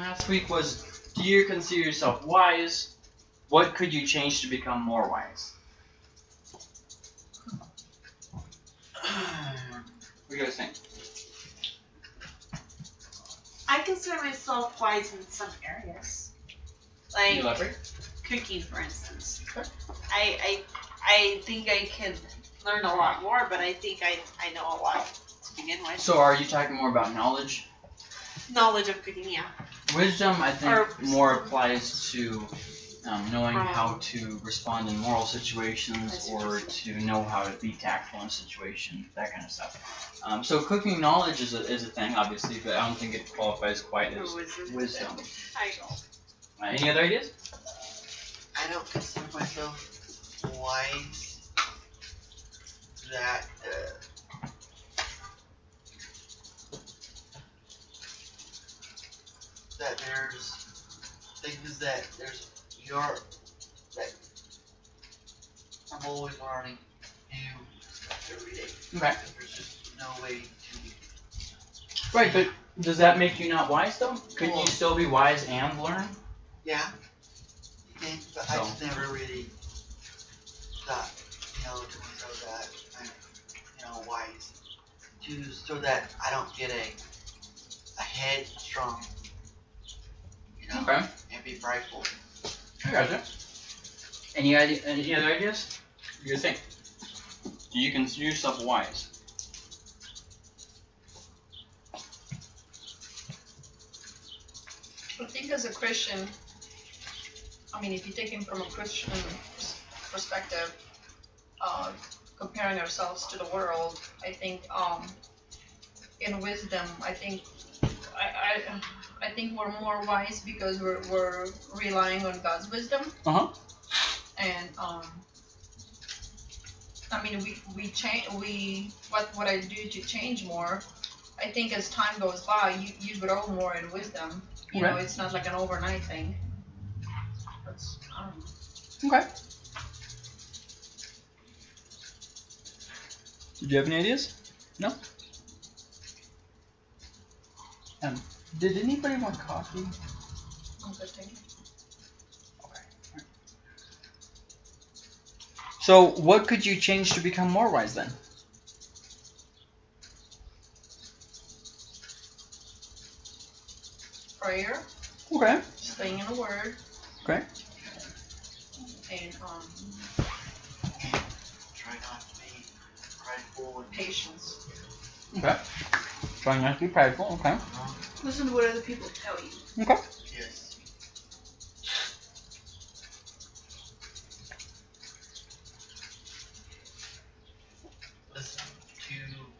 last week was Do you consider yourself wise? What could you change to become more wise? What do you guys think? I consider myself wise in some areas. Like cooking, for instance. Okay. I, I I think I can learn a lot more, but I think I, I know a lot to begin with. So, are you talking more about knowledge? Knowledge of cooking, yeah. Wisdom, I think, Or- more applies to um, knowing Um, how to respond in moral situations I see what or to know how to be tactful in a situation, that kind of stuff. Um, so, cooking knowledge is a, is a thing, obviously, but I don't think it qualifies quite as wisdom. wisdom. I, Uh, any other ideas? I don't consider myself wise that uh, that there's things that there's you're that I'm always learning new stuff every day. Okay. There's just no way to Right, but does that make you not wise, though? Couldn't you still be wise and learn? yeah. You can, but I So- just never really thought, you know, to myself that I'm you know, wise. To so that I don't get a a headstrong Okay. and be prideful. I gotcha. Any idea? Any other ideas? What do you think? Do you consider yourself wise? I think as a Christian, I mean, if you take him from a Christian perspective, uh, comparing ourselves to the world, I think um, in wisdom, I think I, I I think we're more wise because we're we're relying on God's wisdom. Uh-huh. And um, I mean, we we change we what what I do to change more. I think as time goes by, you, you grow more in wisdom. You know, it's not like an overnight thing. That's, I don't. Okay. Did you have any ideas? No? Um, did anybody want coffee? I'm good, thank you. So, what could you change to become more wise then? Prayer, Okay. staying in the Word. Okay. And um, Try not to be prideful and patience. Okay. Trying not to be prideful. Okay. Listen to what other people tell you. Okay. yes. Listen to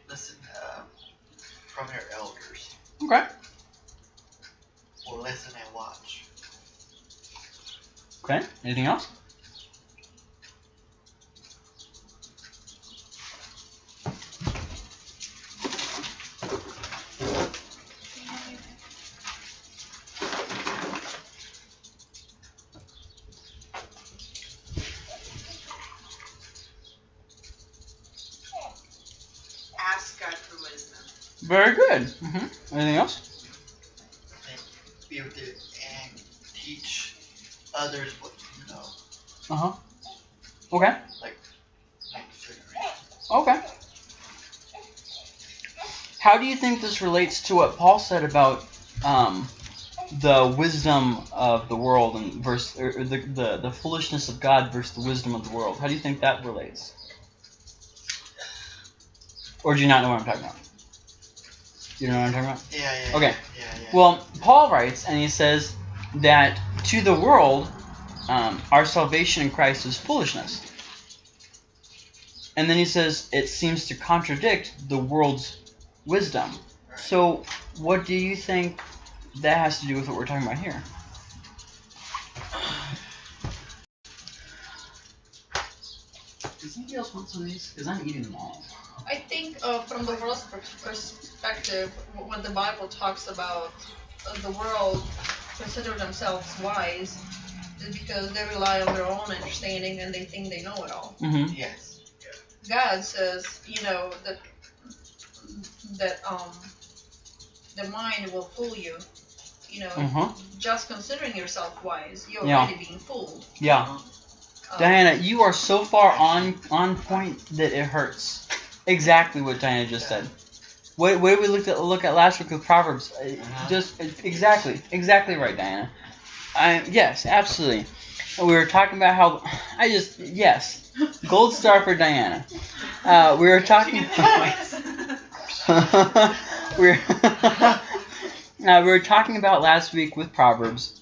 listen uh, from your elders Okay. or listen and watch. Okay. Anything else? Ask God for wisdom. Good. Mm-hmm. Anything else? and be able to and teach others what you know, Uh huh. Okay. next generation. Okay. How do you think this relates to what Paul said about um, the wisdom of the world and versus or or the, the the foolishness of God versus the wisdom of the world? How do you think that relates? Or do you not know what I'm talking about? You know what I'm talking about? Yeah, yeah. Okay. Yeah, yeah. Well, Paul writes, and he says that to the world, um, our salvation in Christ is foolishness. And then he says it seems to contradict the world's wisdom. So, what do you think that has to do with what we're talking about here? Does anybody else want some of these? Because I'm eating them all. I think uh, from the world's perspective, w- when the Bible talks about uh, the world consider themselves wise, is because they rely on their own understanding and they think they know it all. Mm-hmm. yes. God says, you know, that that um the mind will fool you. you know, Uh-huh. just considering yourself wise, you're Yeah. already being fooled. Yeah. Um, Diana, you are so far on on point that it hurts. Exactly what Diana just said. What, what we looked at look at last week with Proverbs? Uh, Uh-huh. Just exactly, exactly right, Diana. I, yes, absolutely. We were talking about how I just yes, gold star for Diana. Uh, we were talking. we were, uh, we were talking about last week with Proverbs,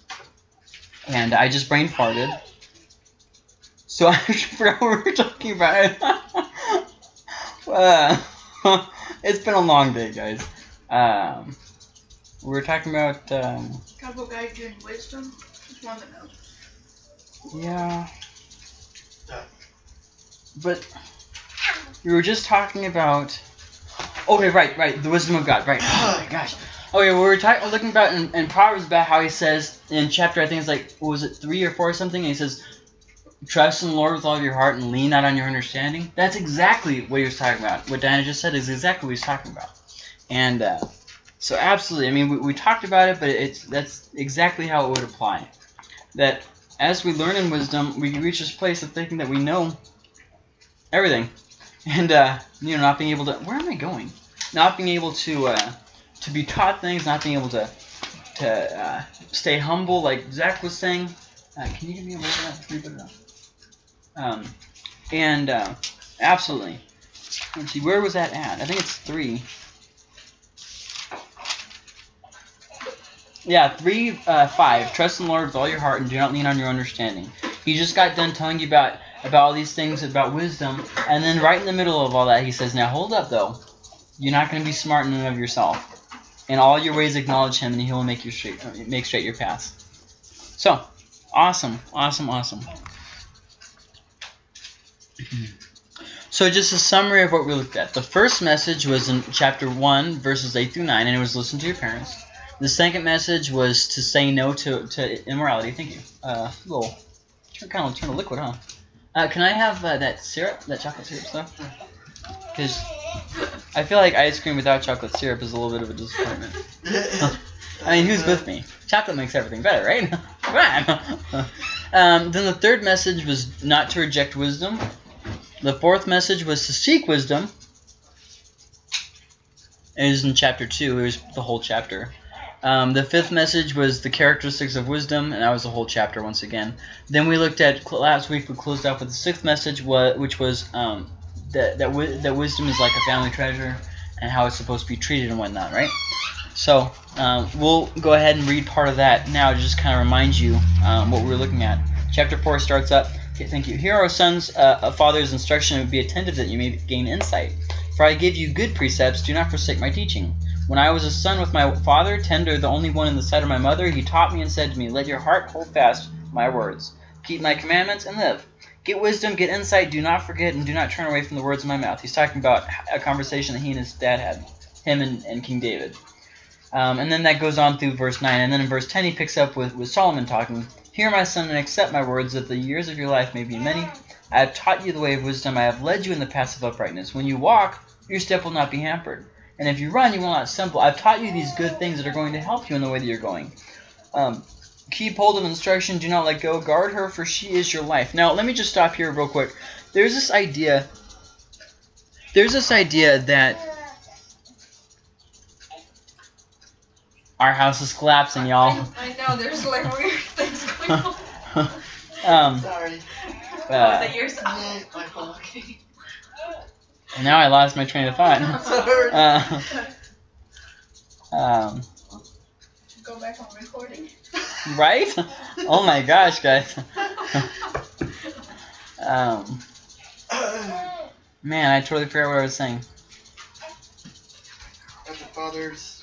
and I just brain farted. So I forgot what we were talking about. Uh, it's been a long day, guys. Um, we were talking about um, God will guide you in wisdom. Just one that knows. yeah, Yeah. but we were just talking about. Okay, right, right, the wisdom of God, right? Oh my gosh. Okay, we were talking, looking about in, in Proverbs about how he says in chapter, I think it's like, what was it three or four or something? And he says, "Trust in the Lord with all of your heart and lean not on your understanding." That's exactly what he was talking about. What Diana just said is exactly what he's talking about. And uh, so, absolutely, I mean, we, we talked about it, but it's that's exactly how it would apply. That as we learn in wisdom, we reach this place of thinking that we know everything, and uh, you know, not being able to. Where am I going? Not being able to uh, to be taught things, not being able to to uh, stay humble, like Zach was saying. Uh, can you give me a little bit of that? Um, and uh, absolutely. Let's see, where was that at? I think it's three. Yeah, three, uh, five. Trust in the Lord with all your heart and do not lean on your understanding. He just got done telling you about about all these things about wisdom, and then right in the middle of all that, he says, "Now hold up, though. You're not going to be smart in and of yourself. In all your ways, acknowledge Him, and He will make you straight, make straight your paths." So, awesome, awesome, awesome. So, just a summary of what we looked at. The first message was in chapter 1, verses 8 through 9, and it was listen to your parents. The second message was to say no to, to immorality. Thank you. Uh, little, kind of turn to liquid, huh? Uh, can I have uh, that syrup, that chocolate syrup stuff? Because I feel like ice cream without chocolate syrup is a little bit of a disappointment. I mean, who's with me? Chocolate makes everything better, right? Come on. um, then the third message was not to reject wisdom. The fourth message was to seek wisdom. It was in chapter 2. It was the whole chapter. Um, the fifth message was the characteristics of wisdom, and that was the whole chapter once again. Then we looked at last week. We closed off with the sixth message, which was um, that that, wi- that wisdom is like a family treasure, and how it's supposed to be treated and whatnot, right? So um, we'll go ahead and read part of that now to just kind of remind you um, what we're looking at. Chapter four starts up. Okay, thank you. Here are sons, uh, a father's instruction, and be attentive that you may gain insight. For I give you good precepts. Do not forsake my teaching. When I was a son with my father, tender, the only one in the sight of my mother, he taught me and said to me, Let your heart hold fast my words. Keep my commandments and live. Get wisdom, get insight, do not forget, and do not turn away from the words of my mouth. He's talking about a conversation that he and his dad had, him and, and King David. Um, and then that goes on through verse 9. And then in verse 10, he picks up with, with Solomon talking, Hear, my son, and accept my words, that the years of your life may be many. I have taught you the way of wisdom. I have led you in the paths of uprightness. When you walk, your step will not be hampered. And if you run, you will not stumble. I've taught you these good things that are going to help you in the way that you're going. Um, keep hold of instruction. Do not let go. Guard her, for she is your life. Now, let me just stop here real quick. There's this idea. There's this idea that our house is collapsing, y'all. I, I know there's like weird things going on. um, Sorry. uh, that yours? My fault. now I lost my train of thought. Sorry. Uh, um, Go back on recording. right? Oh my gosh, guys. um, man, I totally forgot what I was saying. Got the fathers.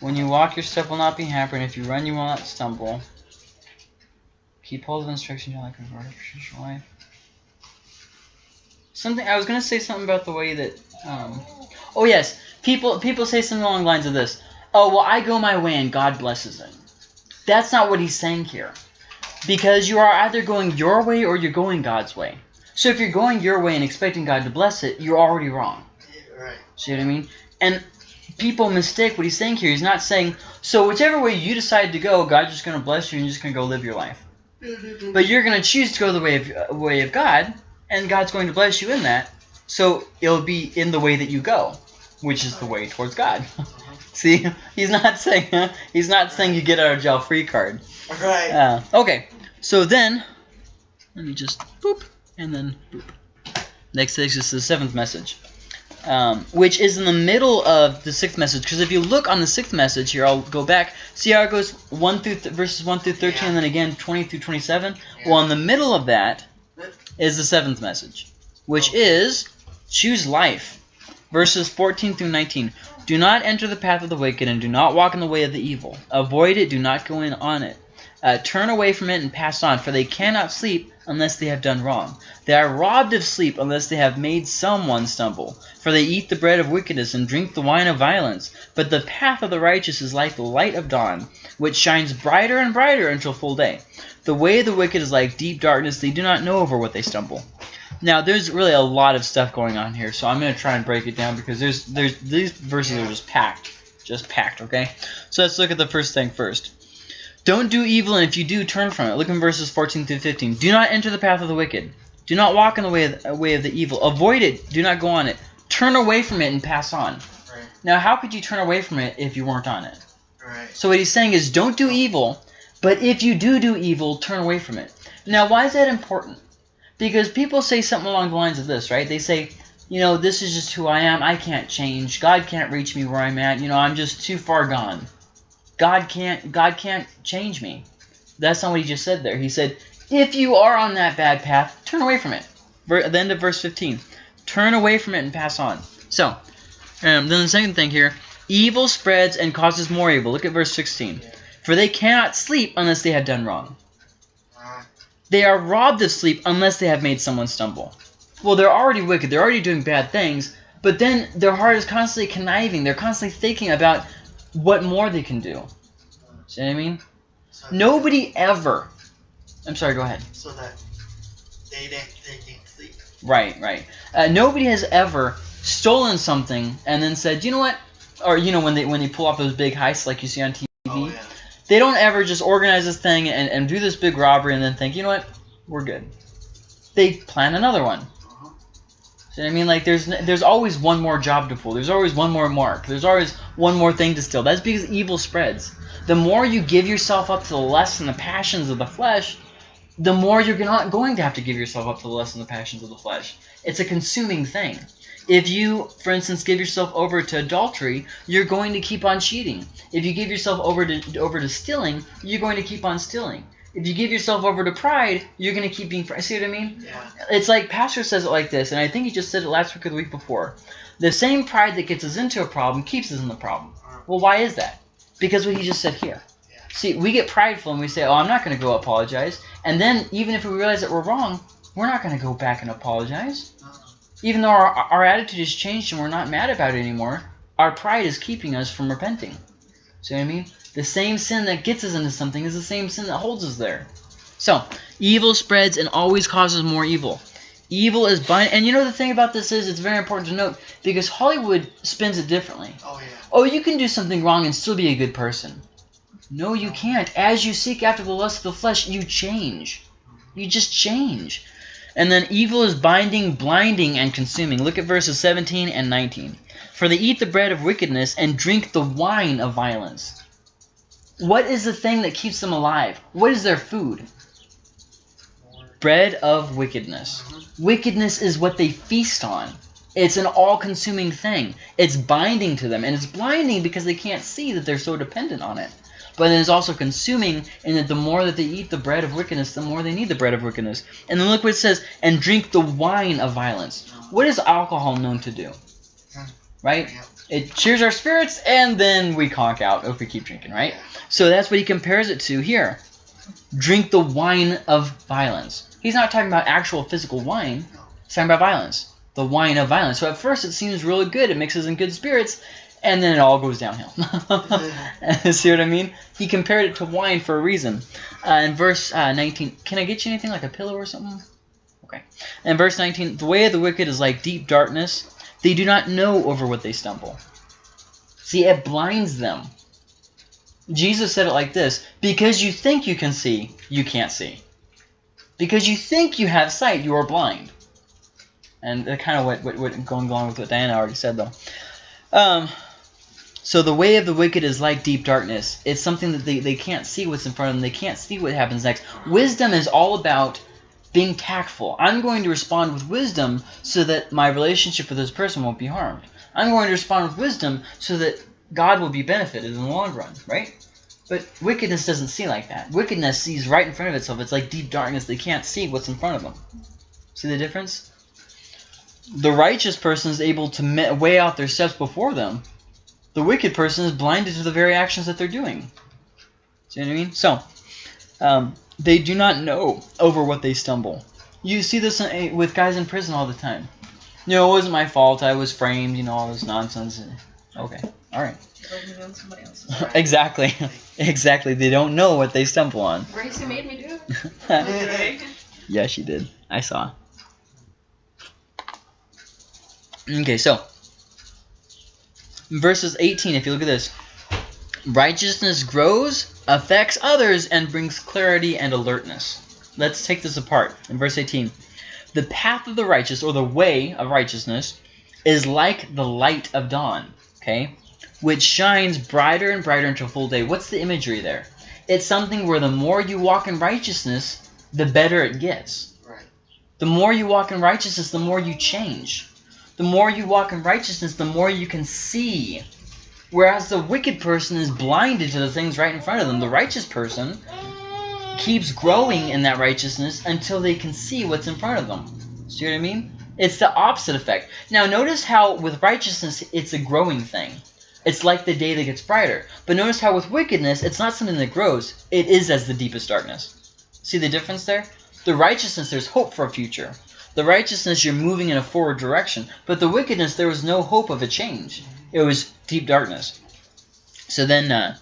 When you walk, your step will not be hampered. and If you run, you will not stumble. Keep hold of instruction, you're like a your life. Something I was gonna say something about the way that. Um, oh yes, people people say something along the lines of this. Oh well, I go my way and God blesses it. That's not what he's saying here, because you are either going your way or you're going God's way. So if you're going your way and expecting God to bless it, you're already wrong. Right. See what I mean? And people mistake what he's saying here. He's not saying, So whichever way you decide to go, God's just going to bless you and you're just going to go live your life. But you're going to choose to go the way of uh, way of God, and God's going to bless you in that. So it'll be in the way that you go, which is the way towards God. See, he's not saying he's not saying you get out of jail free card. Right. Uh, okay, so then let me just boop and then boop. Next takes us to the seventh message, um, which is in the middle of the sixth message. Because if you look on the sixth message here, I'll go back. See how it goes one through th- verses one through thirteen, Yeah. and then again twenty through twenty-seven. Yeah. Well, in the middle of that is the seventh message, which is choose life, verses fourteen through nineteen. Do not enter the path of the wicked, and do not walk in the way of the evil. Avoid it. Do not go in on it. Uh, turn away from it and pass on, for they cannot sleep unless they have done wrong. They are robbed of sleep unless they have made someone stumble. For they eat the bread of wickedness and drink the wine of violence. But the path of the righteous is like the light of dawn, which shines brighter and brighter until full day. The way of the wicked is like deep darkness; they do not know over what they stumble. Now, there's really a lot of stuff going on here, so I'm going to try and break it down because there's there's these verses are just packed, just packed. Okay, so let's look at the first thing first. Don't do evil, and if you do, turn from it. Look in verses 14 through 15. Do not enter the path of the wicked. Do not walk in the way of the, way of the evil. Avoid it. Do not go on it. Turn away from it and pass on. Right. Now, how could you turn away from it if you weren't on it? Right. So what he's saying is, don't do evil, but if you do do evil, turn away from it. Now, why is that important? Because people say something along the lines of this, right? They say, you know, this is just who I am. I can't change. God can't reach me where I'm at. You know, I'm just too far gone. God can't. God can't change me. That's not what he just said there. He said, if you are on that bad path, turn away from it. Ver- the end of verse 15, turn away from it and pass on. So, um, then the second thing here, evil spreads and causes more evil. Look at verse 16. For they cannot sleep unless they have done wrong. They are robbed of sleep unless they have made someone stumble. Well, they're already wicked. They're already doing bad things. But then their heart is constantly conniving. They're constantly thinking about what more they can do. See what I mean? so Nobody ever. I'm sorry. Go ahead. So that they didn't they didn't sleep. Right, right. Uh, nobody has ever stolen something and then said, you know what? Or you know when they when they pull off those big heists like you see on TV, Oh yeah. they don't ever just organize this thing and, and do this big robbery and then think, you know what? We're good. They plan another one. Uh-huh. See what I mean? Like there's there's always one more job to pull. There's always one more mark. There's always one more thing to steal. That's because evil spreads. The more you give yourself up to the lust and the passions of the flesh, the more you're not going to have to give yourself up to the lust and the passions of the flesh. It's a consuming thing. If you, for instance, give yourself over to adultery, you're going to keep on cheating. If you give yourself over to over to stealing, you're going to keep on stealing. If you give yourself over to pride, you're going to keep being. pride. See what I mean? Yeah. It's like Pastor says it like this, and I think he just said it last week or the week before. The same pride that gets us into a problem keeps us in the problem. Uh-huh. Well, why is that? Because what he just said here. Yeah. See, we get prideful and we say, "Oh, I'm not going to go apologize," and then even if we realize that we're wrong, we're not going to go back and apologize. Uh-uh. Even though our, our attitude has changed and we're not mad about it anymore, our pride is keeping us from repenting. See what I mean? The same sin that gets us into something is the same sin that holds us there. So, evil spreads and always causes more evil. Evil is bind, and you know the thing about this is it's very important to note because Hollywood spins it differently. Oh yeah. Oh, you can do something wrong and still be a good person. No, you can't. As you seek after the lust of the flesh, you change. You just change. And then evil is binding, blinding, and consuming. Look at verses 17 and 19. For they eat the bread of wickedness and drink the wine of violence. What is the thing that keeps them alive? What is their food? Bread of wickedness. Wickedness is what they feast on. It's an all-consuming thing. It's binding to them, and it's blinding because they can't see that they're so dependent on it. But it is also consuming and that the more that they eat the bread of wickedness, the more they need the bread of wickedness. And then look what it says, and drink the wine of violence. What is alcohol known to do? Right? It cheers our spirits, and then we conk out if we keep drinking, right? So that's what he compares it to here. Drink the wine of violence. He's not talking about actual physical wine. He's talking about violence. The wine of violence. So at first it seems really good. It mixes in good spirits, and then it all goes downhill. See what I mean? He compared it to wine for a reason. Uh, in verse uh, 19, can I get you anything like a pillow or something? Okay. In verse 19, the way of the wicked is like deep darkness. They do not know over what they stumble. See, it blinds them. Jesus said it like this Because you think you can see, you can't see. Because you think you have sight, you are blind. And that kind of what, what, what going along with what Diana already said, though. Um, so the way of the wicked is like deep darkness. It's something that they, they can't see what's in front of them. They can't see what happens next. Wisdom is all about being tactful. I'm going to respond with wisdom so that my relationship with this person won't be harmed. I'm going to respond with wisdom so that God will be benefited in the long run, right? But wickedness doesn't see like that. Wickedness sees right in front of itself. It's like deep darkness. They can't see what's in front of them. See the difference? The righteous person is able to weigh out their steps before them. The wicked person is blinded to the very actions that they're doing. See what I mean? So, um, they do not know over what they stumble. You see this in, eh, with guys in prison all the time. You know, it wasn't my fault. I was framed. You know, all this nonsense. Okay, all right. exactly, exactly. They don't know what they stumble on. Gracie made me do. yeah, she did. I saw. Okay, so verses 18. If you look at this, righteousness grows affects others and brings clarity and alertness. Let's take this apart. In verse 18, the path of the righteous, or the way of righteousness, is like the light of dawn, okay, which shines brighter and brighter until full day. What's the imagery there? It's something where the more you walk in righteousness, the better it gets. Right. The more you walk in righteousness, the more you change. The more you walk in righteousness, the more you can see Whereas the wicked person is blinded to the things right in front of them. The righteous person keeps growing in that righteousness until they can see what's in front of them. See what I mean? It's the opposite effect. Now notice how with righteousness it's a growing thing. It's like the day that gets brighter. But notice how with wickedness it's not something that grows. It is as the deepest darkness. See the difference there? The righteousness there's hope for a future. The righteousness you're moving in a forward direction. But the wickedness there was no hope of a change. It was deep darkness. So then uh,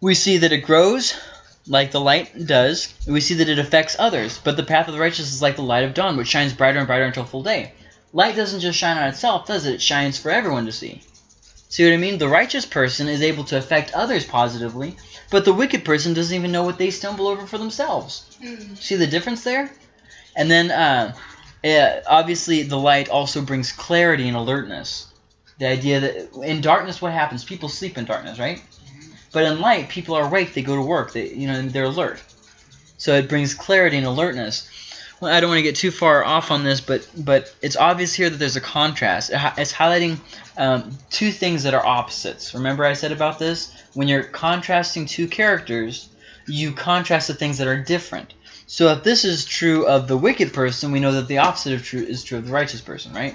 we see that it grows like the light does. We see that it affects others. But the path of the righteous is like the light of dawn, which shines brighter and brighter until full day. Light doesn't just shine on itself, does it? It shines for everyone to see. See what I mean? The righteous person is able to affect others positively, but the wicked person doesn't even know what they stumble over for themselves. Mm. See the difference there? And then, uh, yeah, obviously, the light also brings clarity and alertness. The idea that in darkness, what happens? People sleep in darkness, right? But in light, people are awake. They go to work. They, you know, they're alert. So it brings clarity and alertness. Well, I don't want to get too far off on this, but but it's obvious here that there's a contrast. It's highlighting um, two things that are opposites. Remember I said about this? When you're contrasting two characters, you contrast the things that are different. So if this is true of the wicked person, we know that the opposite of true is true of the righteous person, right?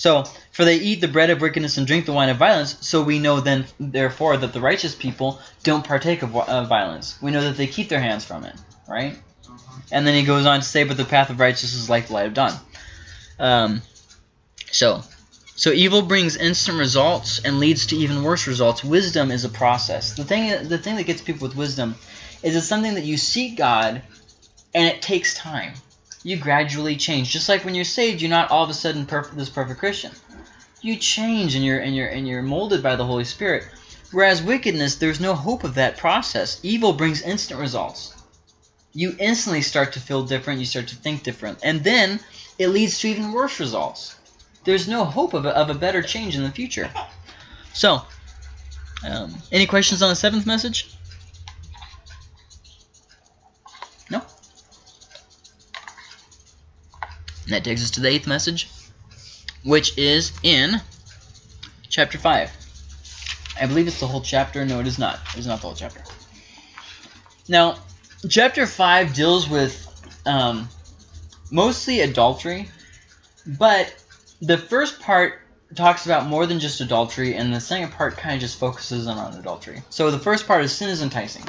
So, for they eat the bread of wickedness and drink the wine of violence, so we know then, therefore, that the righteous people don't partake of uh, violence. We know that they keep their hands from it, right? And then he goes on to say, but the path of righteousness is like the light of dawn. Um, so, so evil brings instant results and leads to even worse results. Wisdom is a process. The thing, the thing that gets people with wisdom is it's something that you seek God, and it takes time you gradually change. Just like when you're saved, you're not all of a sudden perfect, this perfect Christian. You change and you're and you're and you're molded by the Holy Spirit. Whereas wickedness, there's no hope of that process. Evil brings instant results. You instantly start to feel different. You start to think different, and then it leads to even worse results. There's no hope of a, of a better change in the future. So, um, any questions on the seventh message? And that takes us to the eighth message, which is in chapter 5. I believe it's the whole chapter. No, it is not. It is not the whole chapter. Now, chapter 5 deals with um, mostly adultery, but the first part talks about more than just adultery, and the second part kind of just focuses on, on adultery. So the first part is sin is enticing.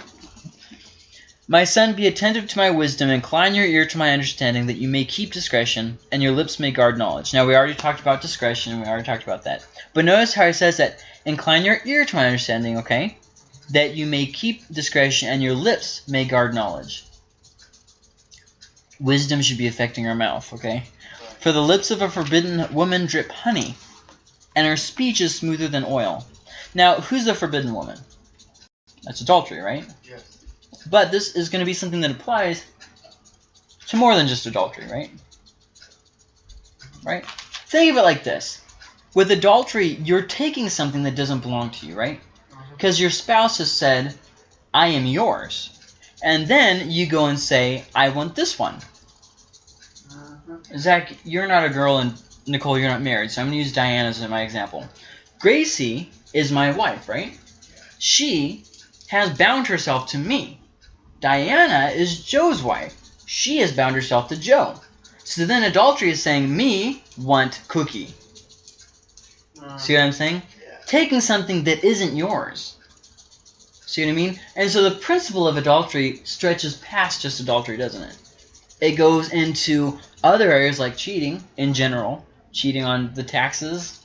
My son, be attentive to my wisdom, incline your ear to my understanding, that you may keep discretion, and your lips may guard knowledge. Now, we already talked about discretion, we already talked about that. But notice how he says that, incline your ear to my understanding, okay? That you may keep discretion, and your lips may guard knowledge. Wisdom should be affecting our mouth, okay? For the lips of a forbidden woman drip honey, and her speech is smoother than oil. Now, who's the forbidden woman? That's adultery, right? Yes. But this is going to be something that applies to more than just adultery, right? Right? Think of it like this. With adultery, you're taking something that doesn't belong to you, right? Because your spouse has said, I am yours. And then you go and say, I want this one. Mhm. Zach, you're not a girl, and Nicole, you're not married, so I'm going to use Diana as my example. Gracie is my wife, right? She has bound herself to me. Diana is Joe's wife. She has bound herself to Joe. So then adultery is saying, me want cookie. Mhm. See what I'm saying? Yeah. Taking something that isn't yours. See what I mean? And so the principle of adultery stretches past just adultery, doesn't it? It goes into other areas like cheating in general, cheating on the taxes.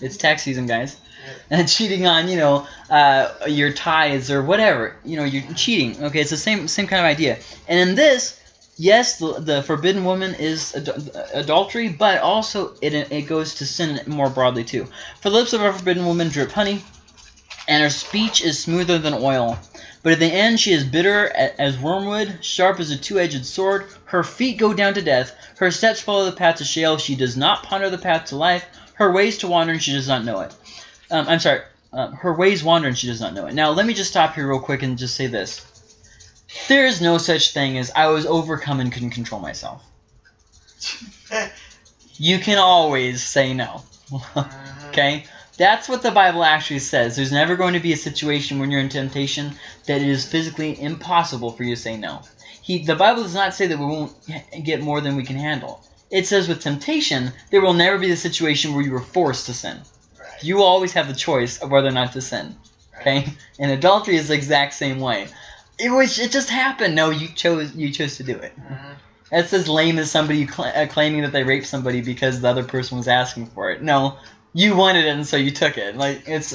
It's tax season, guys. And cheating on, you know, uh, your tithes or whatever. You know, you're cheating. Okay, it's the same same kind of idea. And in this, yes, the, the forbidden woman is ad- adultery, but also it it goes to sin more broadly too. For the lips of a forbidden woman drip honey, and her speech is smoother than oil. But at the end she is bitter as wormwood, sharp as a two-edged sword. Her feet go down to death. Her steps follow the path to Sheol. She does not ponder the path to life. Her ways to wander, and she does not know it. Um, I'm sorry. Um, her ways wander, and she does not know it. Now let me just stop here real quick and just say this. There is no such thing as I was overcome and couldn't control myself. You can always say no. Mhm. Okay? That's what the Bible actually says. There's never going to be a situation when you're in temptation that it is physically impossible for you to say no. He, the Bible does not say that we won't get more than we can handle. It says with temptation, there will never be the situation where you are forced to sin. You always have the choice of whether or not to sin. Okay? And adultery is the exact same way. It was it just happened. No, you chose you chose to do it. Mhm. That's as lame as somebody cl- uh, claiming that they raped somebody because the other person was asking for it. No, you wanted it and so you took it. Like it's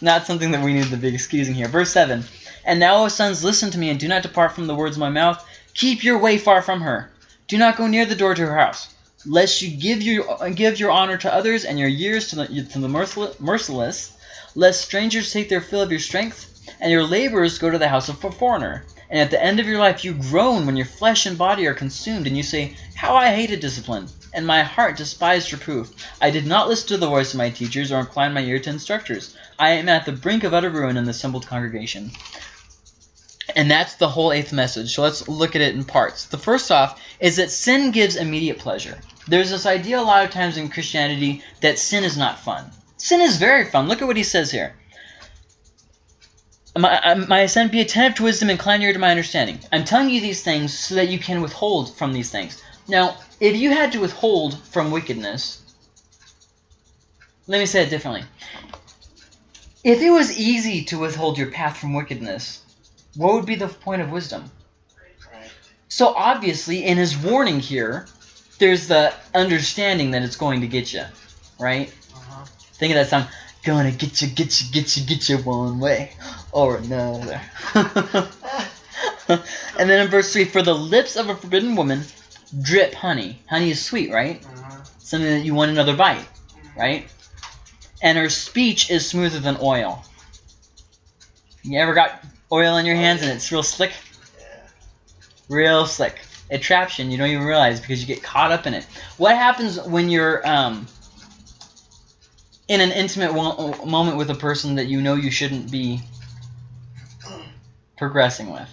not something that we need to be excusing here. Verse seven. And now, O sons, listen to me and do not depart from the words of my mouth. Keep your way far from her. Do not go near the door to her house, lest you give your give your honor to others and your years to the to the merciless. Lest strangers take their fill of your strength, and your labors go to the house of a foreigner. And at the end of your life you groan when your flesh and body are consumed, and you say, How I hated discipline, and my heart despised reproof. I did not listen to the voice of my teachers, or incline my ear to instructors. I am at the brink of utter ruin in the assembled congregation. And that's the whole eighth message. So let's look at it in parts. The first off is that sin gives immediate pleasure. There's this idea a lot of times in Christianity that sin is not fun. Sin is very fun. Look at what he says here. My, uh, my son, be attentive to wisdom, incline your ear to my understanding. I'm telling you these things so that you can withhold from these things. Now, if you had to withhold from wickedness, let me say it differently. If it was easy to withhold your path from wickedness, what would be the point of wisdom? So obviously, in his warning here, there's the understanding that it's going to get you, right? Uh-huh. Think of that song. Gonna get you, get you, get you, get you one way or another. and then in verse 3, for the lips of a forbidden woman drip honey. Honey is sweet, right? Mhm. Something that you want another bite, right? And her speech is smoother than oil. You ever got oil in your hands and it's real slick? Yeah. real slick. Traps you don't even realize because you get caught up in it. What happens when you're um, in an intimate moment with a person that you know you shouldn't be progressing with?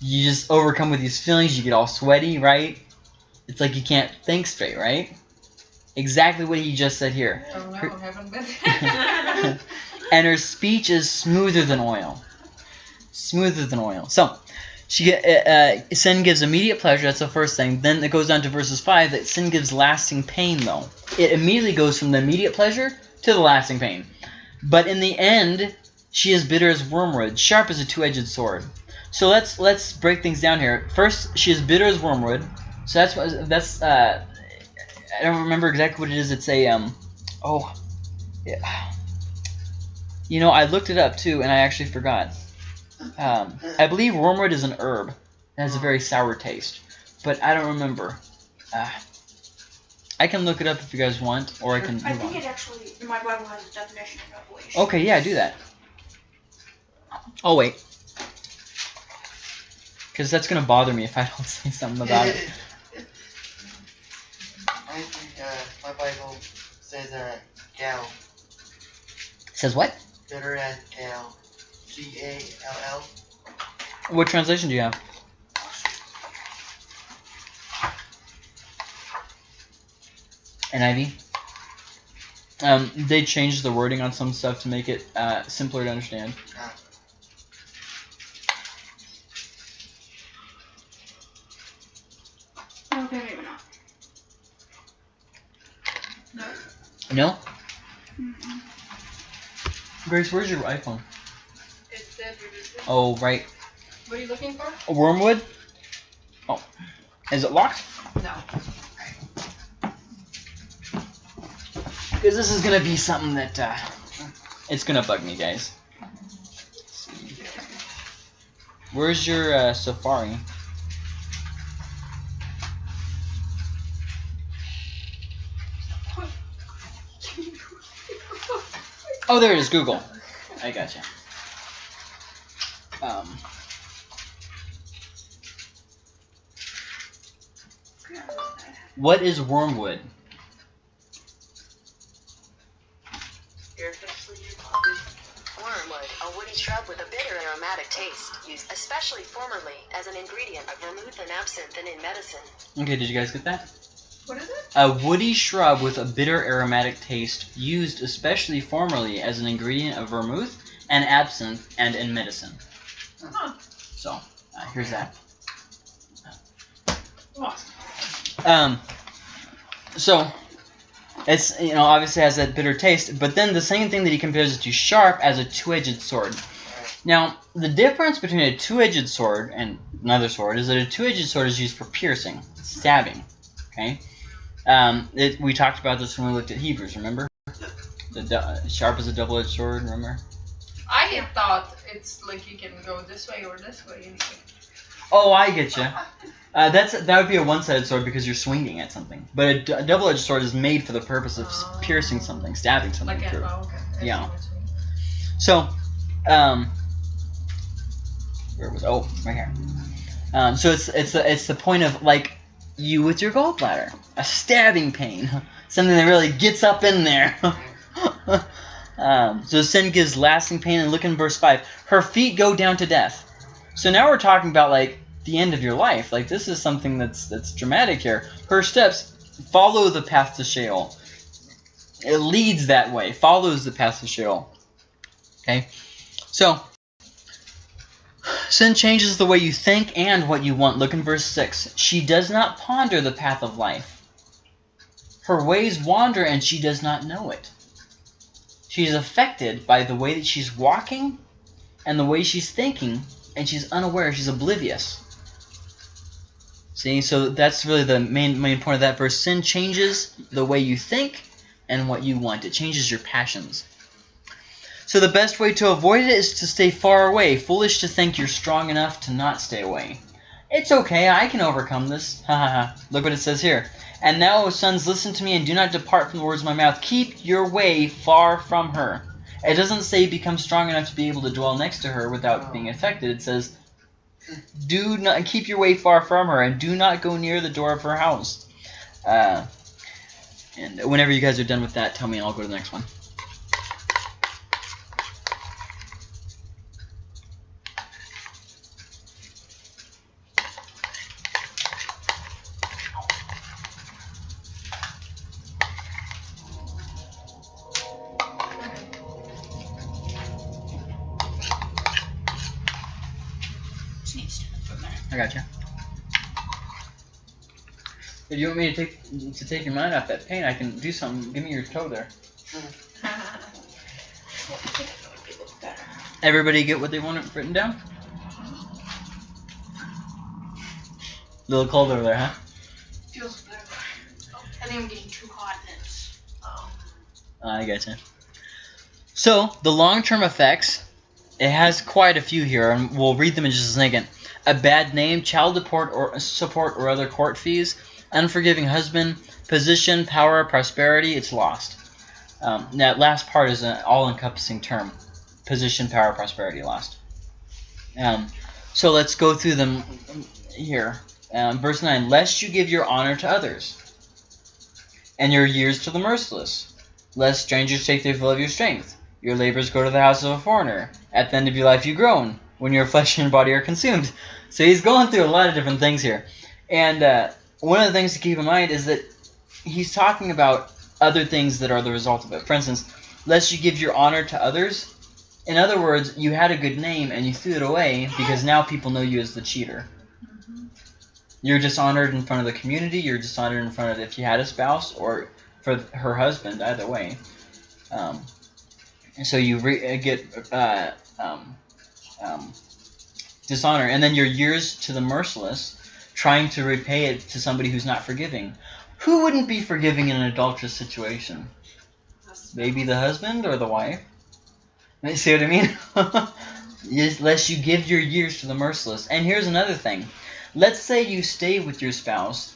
You just overcome with these feelings. You get all sweaty, right? It's like you can't think straight, right? Exactly what he just said here. Oh no, Her- haven't been. and her speech is smoother than oil. Smoother than oil. So, she get, uh, uh, sin gives immediate pleasure. That's the first thing. Then it goes down to verses five that sin gives lasting pain. Though it immediately goes from the immediate pleasure to the lasting pain. But in the end, she is bitter as wormwood, sharp as a two-edged sword. So let's let's break things down here. First, she is bitter as wormwood. So that's what that's. Uh, I don't remember exactly what it is. It's a um. Oh, yeah. You know, I looked it up too, and I actually forgot. Um, I believe wormwood is an herb. It has a very sour taste, but I don't remember. Uh, I can look it up if you guys want, or I can I think on. it actually, my Bible has a definition of revelation. Okay, yeah, do that. I'll wait. Because that's going to bother me if I don't say something about it. I think uh, my Bible says uh, gal, says what? better as gal, G A L L. What translation do you have? NIV. Um, they changed the wording on some stuff to make it uh, simpler to understand. Okay, maybe not. No. No, Mm-mm. Grace, where's your iPhone? It's dead revisited. Oh, right. What are you looking for? A wormwood. Oh, is it locked? No. Because this is gonna be something that uh, it's gonna bug me, guys. Where's your uh, Safari? Oh, there it is, Google. I gotcha. Um, what is wormwood? Wormwood, a woody shrub with a bitter and aromatic taste, used especially formerly as an ingredient of vermouth and absinthe and in medicine. Okay, did you guys get that? What is it? A woody shrub with a bitter aromatic taste, used especially formerly as an ingredient of vermouth and absinthe and in medicine. Huh. So, uh, here's that. Um, so, it's, you know, obviously has that bitter taste, but then the same thing that he compares it to sharp as a two-edged sword. Now, the difference between a two-edged sword and another sword is that a two-edged sword is used for piercing, stabbing, okay? Um, it, we talked about this when we looked at Hebrews, remember? The du- sharp as a double-edged sword, remember? I had thought it's like you can go this way or this way. and Oh, I get you. Uh, that's that would be a one-sided sword because you're swinging at something. But a, d- a double-edged sword is made for the purpose of s- Oh. piercing something, stabbing something Like, through. oh, okay. I see Yeah. what you mean. So, um, where was oh right here. Um, so it's it's the it's the point of like you with your gallbladder, a stabbing pain, something that really gets up in there. um, so sin gives lasting pain, and look in verse five. Her feet go down to death. So now we're talking about like the end of your life. Like this is something that's that's dramatic here. Her steps follow the path to Sheol. It leads that way, follows the path to Sheol. Okay? So, sin changes the way you think and what you want. Look in verse 6. She does not ponder the path of life. Her ways wander and she does not know it. She's affected by the way that she's walking and the way she's thinking, and she's unaware, she's oblivious. See, so that's really the main main point of that verse. Sin changes the way you think and what you want. It changes your passions. So the best way to avoid it is to stay far away. Foolish to think you're strong enough to not stay away. It's okay, I can overcome this. Ha ha ha. Look what it says here. And now, O sons, listen to me and do not depart from the words of my mouth. Keep your way far from her. It doesn't say become strong enough to be able to dwell next to her without being affected. It says do not keep your way far from her and do not go near the door of her house. Uh, and whenever you guys are done with that, tell me and I'll go to the next one. Gotcha. If you want me to take to take your mind off that pain, I can do something. Give me your toe there. Everybody get what they want written down? A little cold over there, huh? Feels better. I think I'm getting too hot and it's um I gotcha. So the long-term effects, it has quite a few here, and we'll read them in just a second. A bad name, child support or support or other court fees, unforgiving husband, position, power, prosperity. It's lost. Um, that last part is an all-encompassing term. Position, power, prosperity, lost. Um, so let's go through them here. Um, verse 9 Lest you give your honor to others, and your years to the merciless, lest strangers take their fill of your strength. Your labors go to the house of a foreigner. At the end of your life you groan, when your flesh and body are consumed. So he's going through a lot of different things here. And uh, one of the things to keep in mind is that he's talking about other things that are the result of it. For instance, lest you give your honor to others. In other words, you had a good name and you threw it away because now people know you as the cheater. You're dishonored in front of the community. You're dishonored in front of if you had a spouse or for her husband. Either way, um, so you re- get uh, um, um, dishonor, and then your years to the merciless, trying to repay it to somebody who's not forgiving. Who wouldn't be forgiving in an adulterous situation? Maybe the husband or the wife. See what I mean? Lest you give your years to the merciless. And here's another thing. Let's say you stay with your spouse.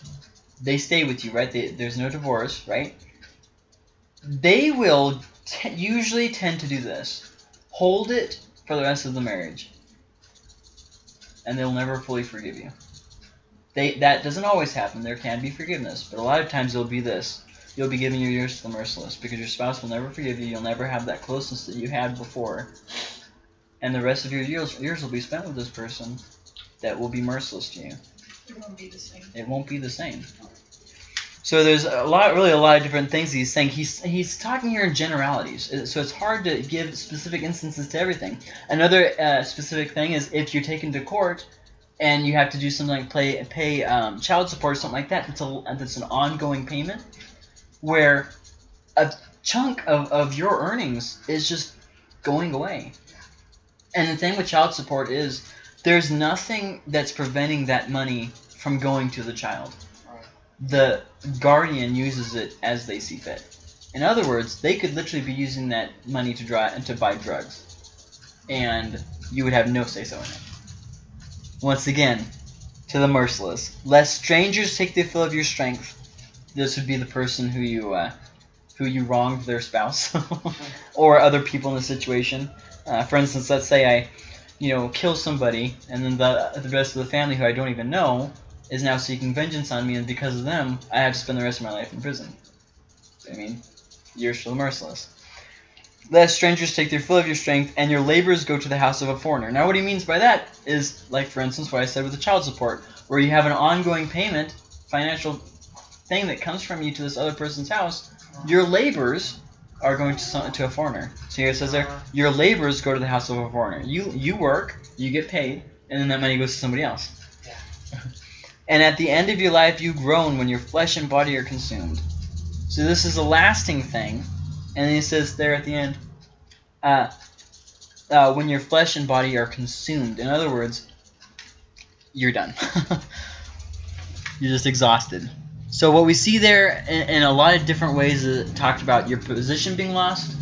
They stay with you, right? They, there's no divorce, right? They will usually tend to do this. Hold it for the rest of the marriage. And they'll never fully forgive you. They, that doesn't always happen. There can be forgiveness. But a lot of times it'll be this. You'll be giving your years to the merciless because your spouse will never forgive you. You'll never have that closeness that you had before. And the rest of your years, years will be spent with this person that will be merciless to you. It won't be the same. It won't be the same. So there's a lot, really a lot of different things he's saying. He's he's talking here in generalities, Uh, so it's hard to give specific instances to everything. Another uh, specific thing is if you're taken to court and you have to do something like pay pay um, child support or something like that. That's a that's an ongoing payment where a chunk of, of your earnings is just going away. And the thing with child support is there's nothing that's preventing that money from going to the child. The guardian uses it as they see fit. In other words, they could literally be using that money to to buy drugs, and you would have no say so in it. Once again, to the merciless, lest strangers take the fill of your strength. This would be the person who you uh, who you wronged their spouse or other people in the situation. Uh, for instance, let's say I, you know, kill somebody, and then the the rest of the family who I don't even know is now seeking vengeance on me, and because of them, I have to spend the rest of my life in prison. I mean, you're the merciless. Lest strangers take their fill of your strength, and your labors go to the house of a foreigner. Now, what he means by that is, like for instance, what I said with the child support, where you have an ongoing payment, financial thing that comes from you to this other person's house. Your labors are going to some, to a foreigner. So here it says there, your labors go to the house of a foreigner. You you work, you get paid, and then that money goes to somebody else. Yeah. and at the end of your life, you groan when your flesh and body are consumed. So this is a lasting thing. And he says there at the end, uh, uh, when your flesh and body are consumed. In other words, you're done. you're just exhausted. So what we see there in, in a lot of different ways is talked about your position being lost,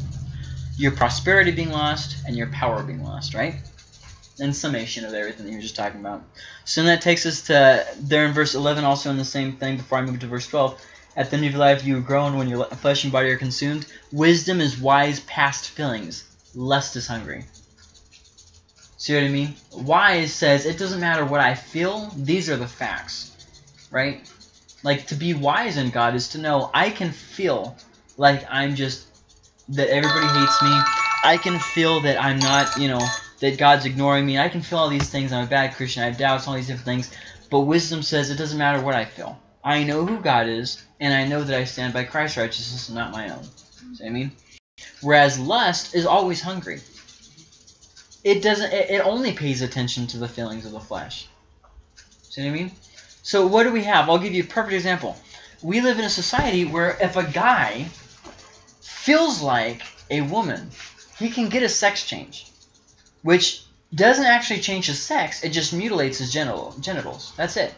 your prosperity being lost, and your power being lost, right? In summation of everything that you were just talking about. So that takes us to there in verse 11, also in the same thing before I move to verse 12. At the end of your life, you are grown when your flesh and body are consumed. Wisdom is wise past feelings. Lust is hungry. See what I mean? Wise says it doesn't matter what I feel. These are the facts, right? Like to be wise in God is to know I can feel like I'm just that everybody hates me. I can feel that I'm not, you know, that God's ignoring me. I can feel all these things. I'm a bad Christian. I have doubts, all these different things. But wisdom says it doesn't matter what I feel. I know who God is, and I know that I stand by Christ's righteousness and not my own. See what I mean? Whereas lust is always hungry. It doesn't. It, it only pays attention to the feelings of the flesh. See what I mean? So what do we have? I'll give you a perfect example. We live in a society where if a guy feels like a woman, he can get a sex change, which doesn't actually change his sex. It just mutilates his genital genitals. That's it.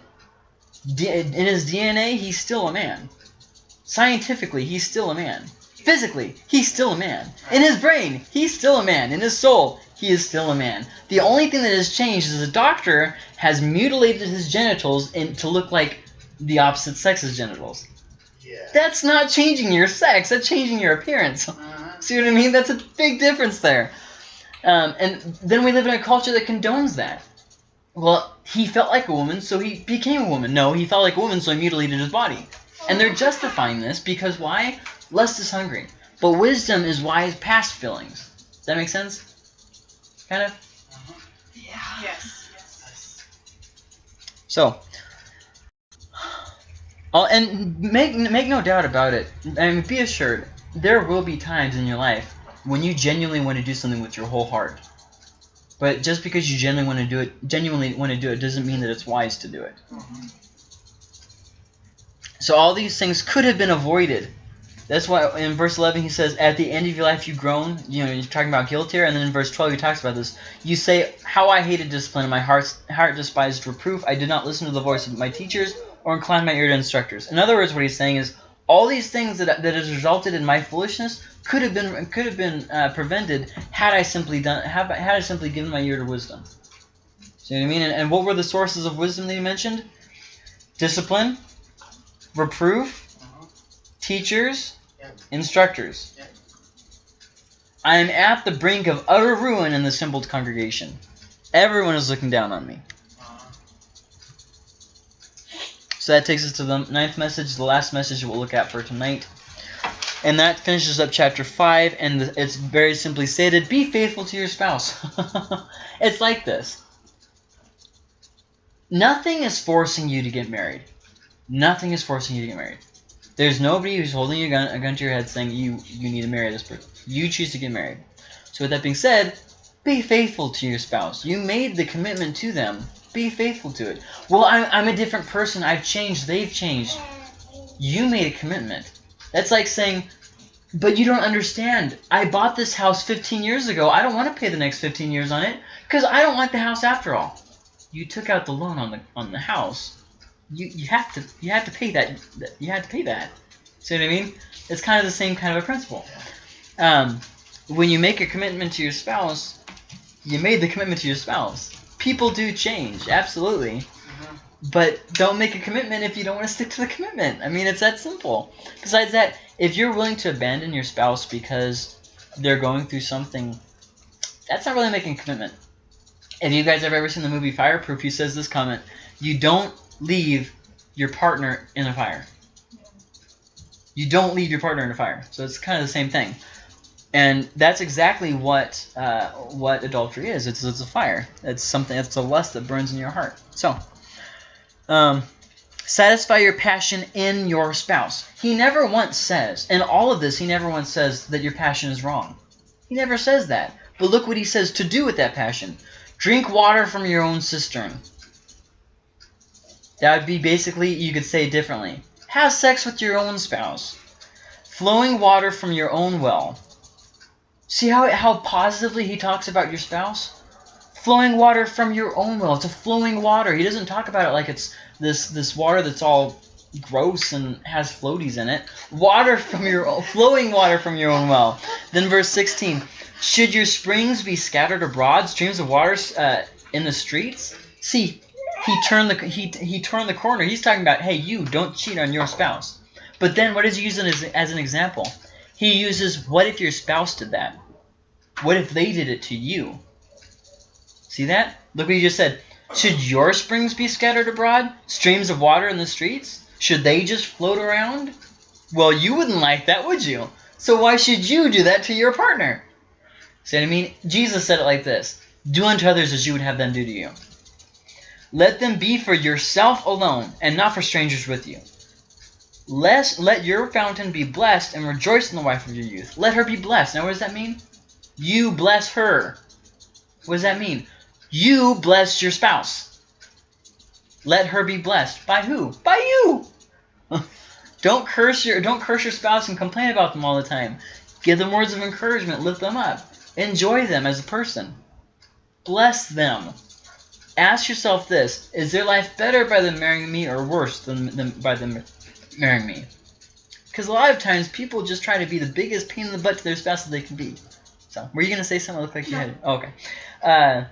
D- in his DNA, he's still a man. Scientifically, he's still a man. Physically, he's still a man. In his brain, he's still a man. In his soul, he is still a man. The only thing that has changed is a doctor has mutilated his genitals in, to look like the opposite sex's genitals. Yeah. That's not changing your sex. That's changing your appearance. Uh-huh. See what I mean? That's a big difference there. Um, and then we live in a culture that condones that. Well, he felt like a woman, so he became a woman. No, he felt like a woman, so he mutilated his body. And they're justifying this because why? Lust is hungry. But wisdom is wise past feelings. Does that make sense? Kind of? Yeah. Yes. yes. So, oh, and make make no doubt about it. Mean, be assured, there will be times in your life when you genuinely want to do something with your whole heart. But just because you genuinely want to do it, genuinely want to do it, doesn't mean that it's wise to do it. Mm-hmm. So all these things could have been avoided. That's why in verse 11 he says, "At the end of your life you groan." You know, you're talking about guilt here, and then in verse 12 he talks about this. You say, "How I hated discipline, my heart heart despised reproof. I did not listen to the voice of my teachers, or incline my ear to instructors." In other words, what he's saying is, all these things that that has resulted in my foolishness could have been could have been uh, prevented had I simply done have had I simply given my ear to wisdom. See what I mean? And, and what were the sources of wisdom that he mentioned? Discipline, reproof, teachers, Yeah. instructors. Yeah. I am at the brink of utter ruin in the assembled congregation. Everyone is looking down on me. Uh-huh. So that takes us to the ninth message, the last message we'll look at for tonight. And that finishes up chapter 5, and it's very simply stated be faithful to your spouse. it's like this nothing is forcing you to get married. Nothing is forcing you to get married. There's nobody who's holding a gun, a gun to your head saying you, you need to marry this person. You choose to get married. So with that being said, be faithful to your spouse. You made the commitment to them. Be faithful to it. Well, I'm, I'm a different person. I've changed. They've changed. You made a commitment. That's like saying, but you don't understand. I bought this house 15 years ago. I don't want to pay the next 15 years on it because I don't like the house after all. You took out the loan on the on the house. You you have to you have to pay that. You have to pay that. See what I mean? It's kind of the same kind of a principle. Um, when you make a commitment to your spouse, you made the commitment to your spouse. People do change, absolutely. Mhm. But don't make a commitment if you don't want to stick to the commitment. I mean, it's that simple. Besides that, if you're willing to abandon your spouse because they're going through something, that's not really making a commitment. If you guys have ever seen the movie Fireproof, he says this comment: "You don't leave your partner in a fire. You don't leave your partner in a fire." So it's kind of the same thing. And that's exactly what uh, what adultery is. It's, it's a fire. It's something. It's a lust that burns in your heart. So, um, satisfy your passion in your spouse. He never once says, in all of this, he never once says that your passion is wrong. He never says that. But look what he says to do with that passion. Drink water from your own cistern. That would be basically, you could say differently. Have sex with your own spouse. Flowing water from your own well. See how how positively he talks about your spouse? Flowing water from your own well. It's a flowing water. He doesn't talk about it like it's this this water that's all gross and has floaties in it. Water from your own, flowing water from your own well. Then verse 16. Should your springs be scattered abroad, streams of water uh, in the streets? See, he turned the he he turned the corner. He's talking about, hey, you don't cheat on your spouse. But then what does he use as, as an example? He uses, what if your spouse did that? What if they did it to you? See that? Look what he just said. Should your springs be scattered abroad? Streams of water in the streets? Should they just float around? Well, you wouldn't like that, would you? So why should you do that to your partner? See what I mean? Jesus said it like this. Do unto others as you would have them do to you. Let them be for yourself alone, and not for strangers with you. Lest, let your fountain be blessed, and rejoice in the wife of your youth. Let her be blessed. Now what does that mean? You bless her. What does that mean? You bless your spouse. Let her be blessed. By who? By you. don't curse your don't curse your spouse and complain about them all the time. Give them words of encouragement, lift them up. Enjoy them as a person. Bless them. Ask yourself this, is their life better by them marrying me or worse than, than by them marrying me? Because a lot of times people just try to be the biggest pain in the butt to their spouse that they can be. So, were you going to say something like you had? Oh, okay. Uh,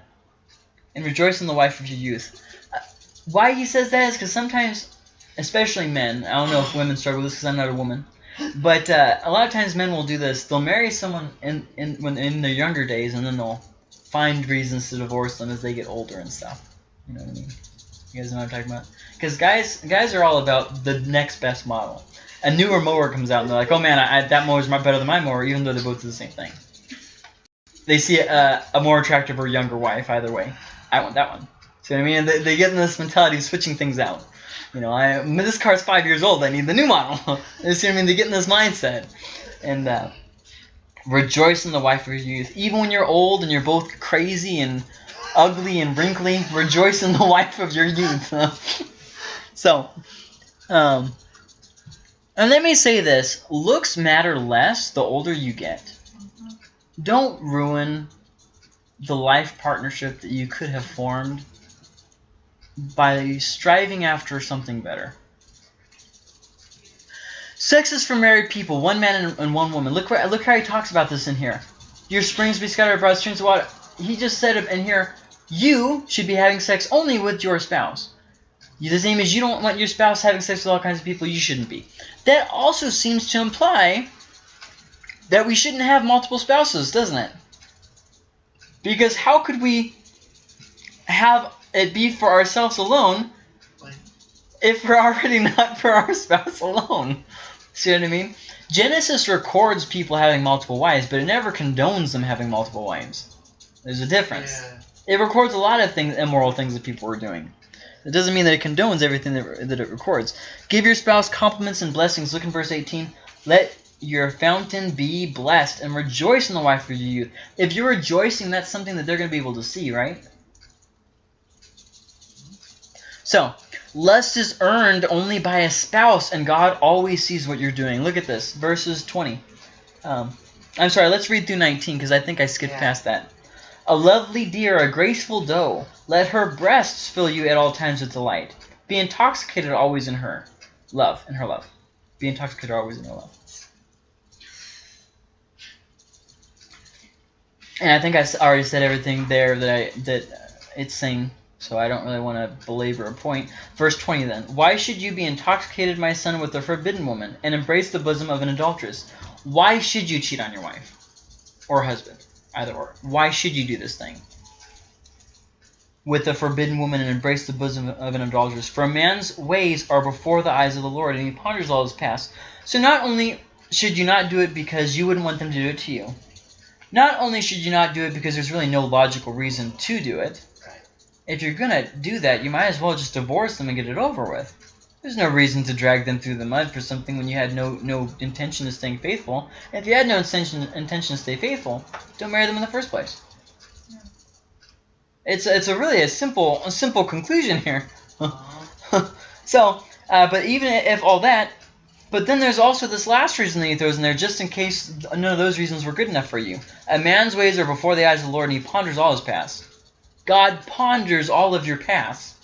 and rejoice in the wife of your youth. Uh, why he says that is because sometimes, especially men, I don't know if women struggle with this because I'm not a woman, but uh, a lot of times men will do this. They'll marry someone in, in when in their younger days, and then they'll find reasons to divorce them as they get older and stuff. You know what I mean? You guys know what I'm talking about? Because guys, guys are all about the next best model. A newer mower comes out and they're like, "Oh man, I, I, that mower's much better than my mower," even though they both do the same thing. They see a, a more attractive or younger wife either way. I want that one. See what I mean? They, they get in this mentality of switching things out. You know, I this car's five years old. I need the new model. you see what I mean? They get in this mindset, and uh, rejoice in the wife of your youth, even when you're old and you're both crazy and ugly and wrinkly. Rejoice in the wife of your youth. so, um, and let me say this: looks matter less the older you get. Don't ruin the life partnership that you could have formed by striving after something better. Sex is for married people, one man and, one woman. Look, look how he talks about this in here. Your springs be scattered abroad, streams of water. He just said in here. You should be having sex only with your spouse. The same as you don't want your spouse having sex with all kinds of people, you shouldn't be. That also seems to imply that we shouldn't have multiple spouses, doesn't it? Because how could we have it be for ourselves alone if we're already not for our spouse alone? See what I mean? Genesis records people having multiple wives, but it never condones them having multiple wives. There's a difference. Yeah. It records a lot of things, immoral things that people were doing. It doesn't mean that it condones everything that, that it records. Give your spouse compliments and blessings. Look in verse 18. Let your fountain be blessed and rejoice in the wife of your youth. If you're rejoicing, that's something that they're going to be able to see, right? So, lust is earned only by a spouse, and God always sees what you're doing. Look at this, verses 20. Um, I'm sorry, let's read through 19 because I think I skipped Yeah. past that. A lovely deer, a graceful doe, let her breasts fill you at all times with delight. Be intoxicated always in her love, in her love. Be intoxicated always in her love. And I think I already said everything there that I that it's saying, so I don't really want to belabor a point. Verse 20 then. Why should you be intoxicated, my son, with a forbidden woman, and embrace the bosom of an adulteress? Why should you cheat on your wife? Or husband? Either or. Why should you do this thing? With a forbidden woman and embrace the bosom of an adulteress. For a man's ways are before the eyes of the Lord, and he ponders all his past. So not only should you not do it because you wouldn't want them to do it to you, not only should you not do it because there's really no logical reason to do it, if you're gonna do that, you might as well just divorce them and get it over with. There's no reason to drag them through the mud for something when you had no no intention of staying faithful. If you had no intention intention to stay faithful, don't marry them in the first place. It's it's a really a simple a simple conclusion here. Uh-huh. so, uh, but even if all that, but then there's also this last reason that he throws in there, just in case none of those reasons were good enough for you. A man's ways are before the eyes of the Lord, and he ponders all his past. God ponders all of your past.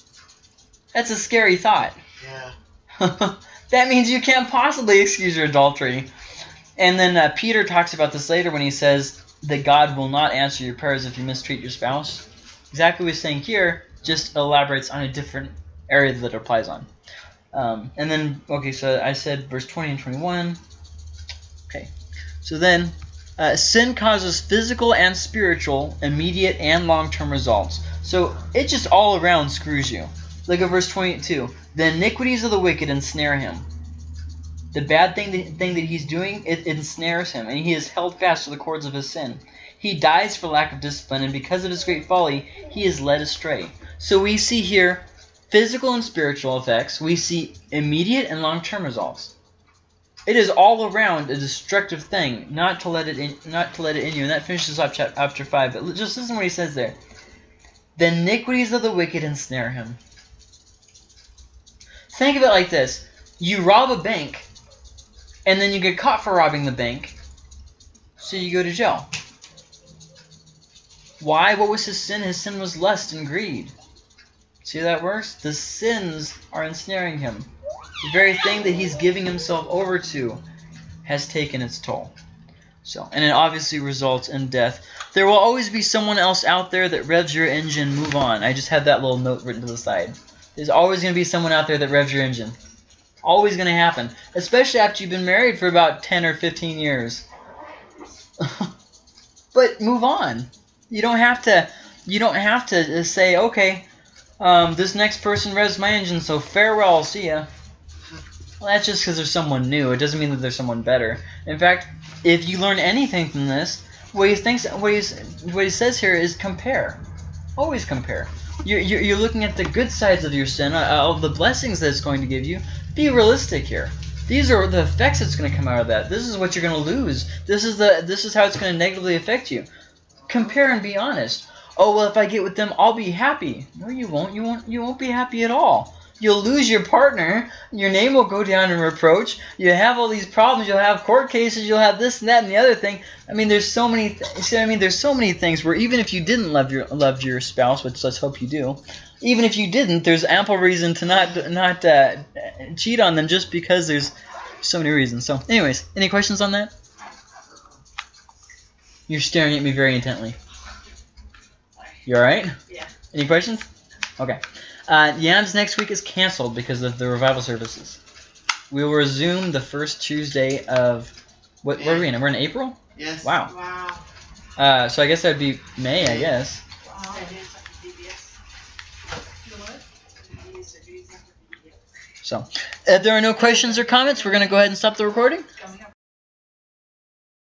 That's a scary thought. Yeah. that means you can't possibly excuse your adultery. And then uh, Peter talks about this later when he says that God will not answer your prayers if you mistreat your spouse. Exactly what he's saying here, just elaborates on a different area that it applies on. Um, and then, okay, so I said verse 20 and 21. Okay, so then uh, sin causes physical and spiritual, immediate and long-term results. So it just all around screws you. Look at verse 22. The iniquities of the wicked ensnare him. The bad thing that, thing that he's doing, it, it ensnares him, and he is held fast to the cords of his sin. He dies for lack of discipline, and because of his great folly, he is led astray. So we see here physical and spiritual effects. We see immediate and long-term results. It is all around a destructive thing, not to let it in, not to let it in you. And that finishes up chapter five. But just listen to what he says there. The iniquities of the wicked ensnare him. Think of it like this: you rob a bank, and then you get caught for robbing the bank, so you go to jail. Why? What was his sin? His sin was lust and greed. See that works? The sins are ensnaring him. The very thing that he's giving himself over to has taken its toll. So, and it obviously results in death. There will always be someone else out there that revs your engine. Move on. I just had that little note written to the side. There's always going to be someone out there that revs your engine. Always going to happen, especially after you've been married for about 10 or 15 years. but move on. You don't have to. You don't have to say, okay, um, this next person revs my engine, so farewell, see ya. Well, that's just because there's someone new. It doesn't mean that there's someone better. In fact, if you learn anything from this, what he thinks, what, he's, what he says here is compare. Always compare. You're, you're, looking at the good sides of your sin, uh, all the blessings that it's going to give you. Be realistic here. These are the effects that's going to come out of that. This is what you're going to lose. This is the this is how it's going to negatively affect you. Compare and be honest. Oh well, if I get with them, I'll be happy. No, you won't. You won't. You won't be happy at all. You'll lose your partner. Your name will go down in reproach. You have all these problems. You'll have court cases. You'll have this and that and the other thing. I mean, there's so many. Th- see I mean, there's so many things where even if you didn't love your love your spouse, which let's hope you do, even if you didn't, there's ample reason to not not uh, cheat on them just because there's so many reasons. So, anyways, any questions on that? You're staring at me very intently. You all right? Yeah. Any questions? Okay. Uh, Yams next week is canceled because of the revival services. We will resume the first Tuesday of what? Where are we in? We're in April. Yes. Wow. Wow. Uh, so I guess that'd be May, I guess. Wow. So, if there are no questions or comments, we're gonna go ahead and stop the recording.